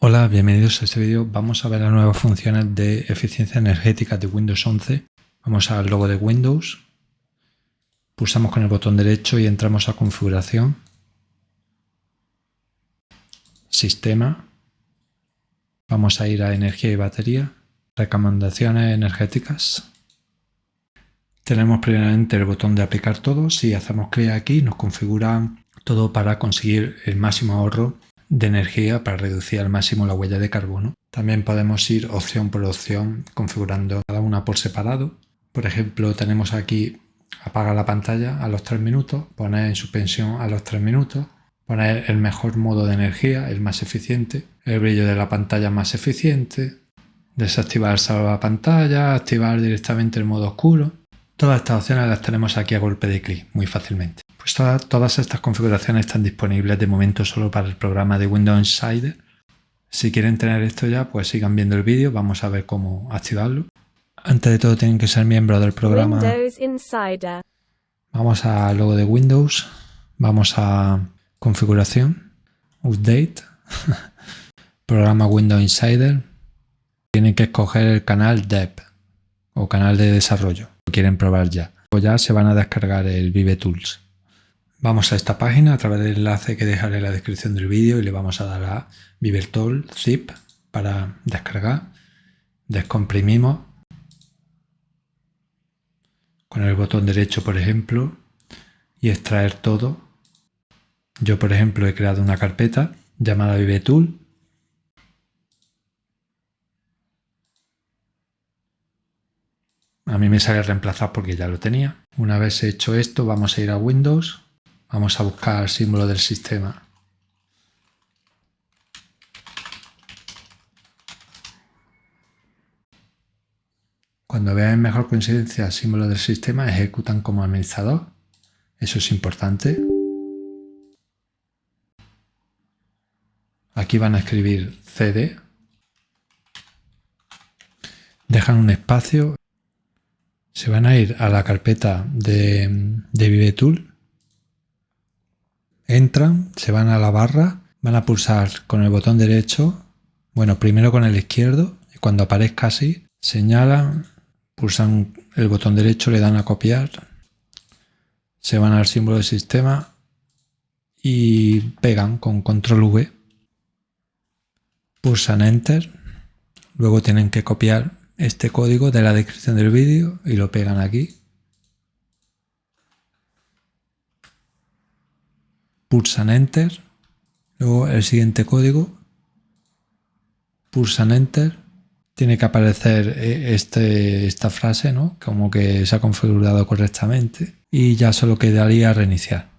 Hola, bienvenidos a este vídeo. Vamos a ver las nuevas funciones de eficiencia energética de Windows 11. Vamos al logo de Windows, pulsamos con el botón derecho y entramos a configuración, sistema, vamos a ir a energía y batería, recomendaciones energéticas. Tenemos primeramente el botón de aplicar todo. Si hacemos clic aquí nos configura todo para conseguir el máximo ahorro de energía para reducir al máximo la huella de carbono. También podemos ir opción por opción configurando cada una por separado. Por ejemplo, tenemos aquí apagar la pantalla a los 3 minutos, poner en suspensión a los 3 minutos, poner el mejor modo de energía, el más eficiente, el brillo de la pantalla más eficiente, desactivar la pantalla, activar directamente el modo oscuro. Todas estas opciones las tenemos aquí a golpe de clic, muy fácilmente. Todas estas configuraciones están disponibles de momento solo para el programa de Windows Insider. Si quieren tener esto ya, pues sigan viendo el vídeo, vamos a ver cómo activarlo. Antes de todo tienen que ser miembros del programa. Windows Insider. Vamos al logo de Windows, vamos a configuración, update, programa Windows Insider. Tienen que escoger el canal Dev o canal de desarrollo. Lo quieren probar ya. O ya se van a descargar el Vive Tools. Vamos a esta página a través del enlace que dejaré en la descripción del vídeo y le vamos a dar a Vivertol zip para descargar. Descomprimimos con el botón derecho, por ejemplo, y extraer todo. Yo, por ejemplo, he creado una carpeta llamada ViveTool. A mí me sale reemplazar porque ya lo tenía. Una vez hecho esto, vamos a ir a Windows Vamos a buscar el símbolo del sistema. Cuando vean mejor coincidencia símbolo del sistema, ejecutan como administrador. Eso es importante. Aquí van a escribir cd. Dejan un espacio. Se van a ir a la carpeta de, de ViveTool entran, se van a la barra, van a pulsar con el botón derecho, bueno, primero con el izquierdo, y cuando aparezca así, señalan, pulsan el botón derecho, le dan a copiar, se van al símbolo del sistema y pegan con control V, pulsan Enter, luego tienen que copiar este código de la descripción del vídeo y lo pegan aquí pulsan Enter, luego el siguiente código, pulsan Enter, tiene que aparecer eh, este, esta frase, ¿no? como que se ha configurado correctamente y ya solo quedaría reiniciar.